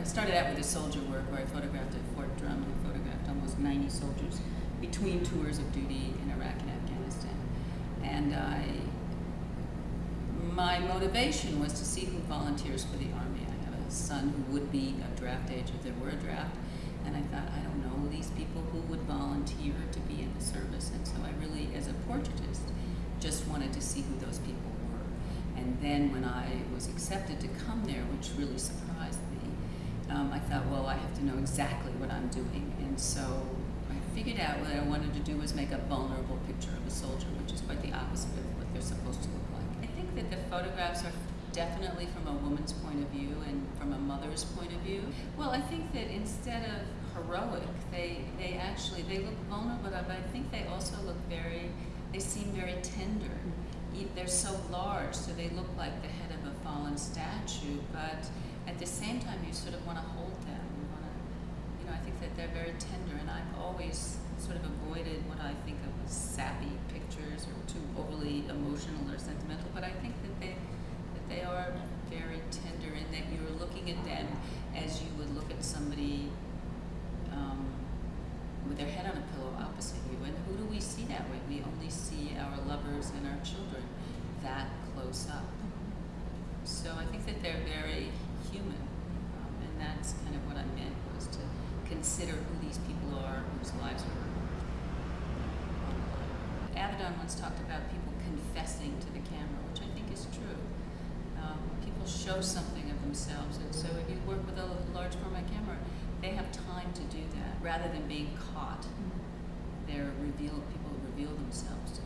I started out with the soldier work where I photographed at Fort Drum. and photographed almost 90 soldiers between tours of duty in Iraq and Afghanistan. And I, my motivation was to see who volunteers for the Army. I have a son who would be a draft age if there were a draft. And I thought, I don't know these people who would volunteer to be in the service. And so I really, as a portraitist, just wanted to see who those people were. And then when I was accepted to come there, which really surprised me, um, I thought, well, I have to know exactly what I'm doing. And so I figured out what I wanted to do was make a vulnerable picture of a soldier, which is quite the opposite of what they're supposed to look like. I think that the photographs are definitely from a woman's point of view and from a mother's point of view. Well, I think that instead of heroic, they, they actually, they look vulnerable, but I think they also look very, they seem very tender. E- They're so large, so they look like the head of fallen statue, but at the same time, you sort of want to hold them. You want to, you know, I think that they're very tender, and I've always sort of avoided what I think of as sappy pictures or too overly emotional or sentimental, but I think that they, that they are very tender in that you're looking at them as you would look at somebody um, with their head on a pillow opposite you. And who do we see that way? We only see our lovers and our children that close up. So I think that they're very human, um, and that's kind of what I meant was to consider who these people are whose lives are on the line. Avedon once talked about people confessing to the camera, which I think is true. Um, people show something of themselves, and so if you work with a large format camera, they have time to do that rather than being caught. They're reveal people reveal themselves to